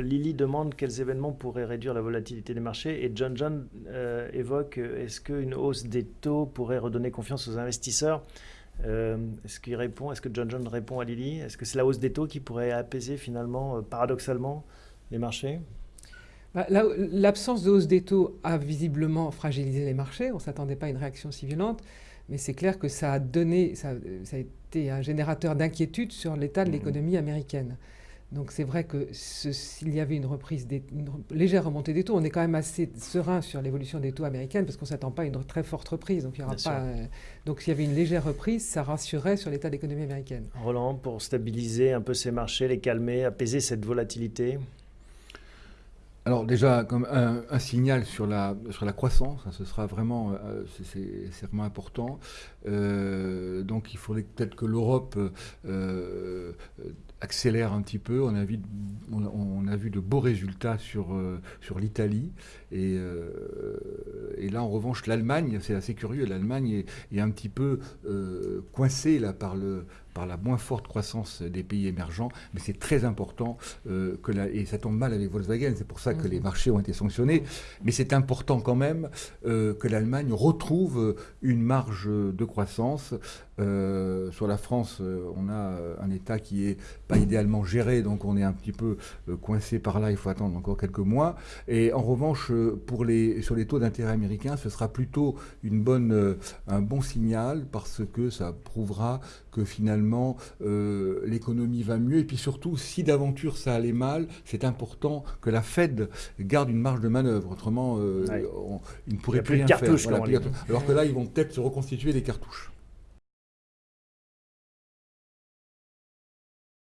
Lily demande quels événements pourraient réduire la volatilité des marchés et John John évoque est-ce qu'une hausse des taux pourrait redonner confiance aux investisseurs? Est-ce qu'il répond Est-ce que John John répond à Lily? Est-ce que c'est la hausse des taux qui pourrait apaiser finalement, paradoxalement, les marchés? Bah, L'absence de hausse des taux a visiblement fragilisé les marchés. On ne s'attendait pas à une réaction si violente. Mais c'est clair que ça a donné, ça, a été un générateur d'inquiétude sur l'état de mmh. l'économie américaine. Donc c'est vrai que s'il y avait une reprise, des, une légère remontée des taux, on est quand même assez serein sur l'évolution des taux américaines parce qu'on ne s'attend pas à une très forte reprise. Donc il y aura pas. Euh, donc s'il y avait une légère reprise, ça rassurerait sur l'état de l'économie américaine. Roland, pour stabiliser un peu ces marchés, les calmer, apaiser cette volatilité? Alors déjà, comme un, signal sur la, sur la croissance, hein, ce sera vraiment, euh, c'est vraiment important. Euh, donc il faudrait peut-être que l'Europe euh, accélère un petit peu. On a vu, on, a vu de beaux résultats sur, sur l'Italie. Et, et, là, en revanche, l'Allemagne, c'est assez curieux, l'Allemagne est, est, un petit peu coincée là, par le, par la moins forte croissance des pays émergents, mais c'est très important euh, que la, et ça tombe mal avec Volkswagen, c'est pour ça que les mhm. marchés ont été sanctionnés, mais c'est important quand même euh, que l'Allemagne retrouve une marge de croissance. Euh, sur la France, on a un État qui est pas idéalement géré, donc on est un petit peu coincé par là, il faut attendre encore quelques mois. Et en revanche, pour les, sur les taux d'intérêt américains, ce sera plutôt une bonne, un bon signal parce que ça prouvera que finalement euh, l'économie va mieux. Et puis surtout, si d'aventure ça allait mal, c'est important que la Fed garde une marge de manœuvre. Autrement, euh, il ne pourrait plus, rien faire. Alors que là, ils vont peut-être se reconstituer des cartouches.